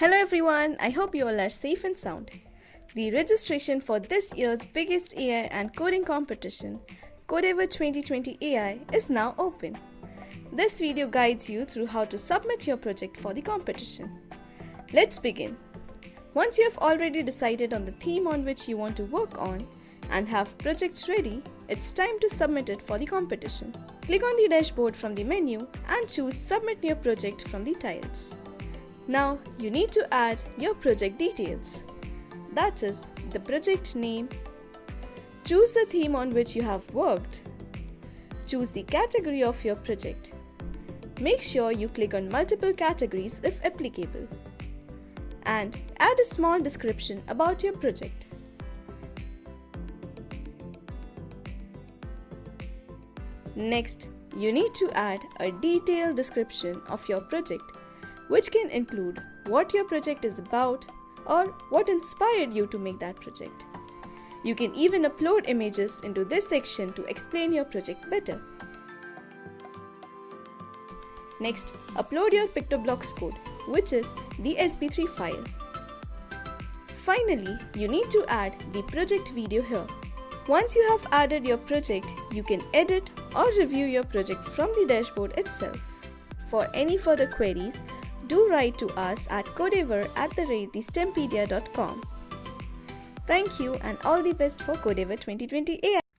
Hello everyone, I hope you all are safe and sound. The registration for this year's biggest AI and coding competition, Codeavour 2020 AI, is now open. This video guides you through how to submit your project for the competition. Let's begin. Once you have already decided on the theme on which you want to work on and have projects ready, it's time to submit it for the competition. Click on the dashboard from the menu and choose Submit New Project from the tiles. Now you need to add your project details. That is the project name. Choose the theme on which you have worked. Choose the category of your project. Make sure you click on multiple categories if applicable. And add a small description about your project. Next, you need to add a detailed description of your project which can include what your project is about or what inspired you to make that project. You can even upload images into this section to explain your project better. Next, upload your PictoBlox code, which is the SB3 file. Finally, you need to add the project video here. Once you have added your project, you can edit or review your project from the dashboard itself. For any further queries, do write to us at codeavour at the rate Thank you and all the best for Codeavour 2020 AI.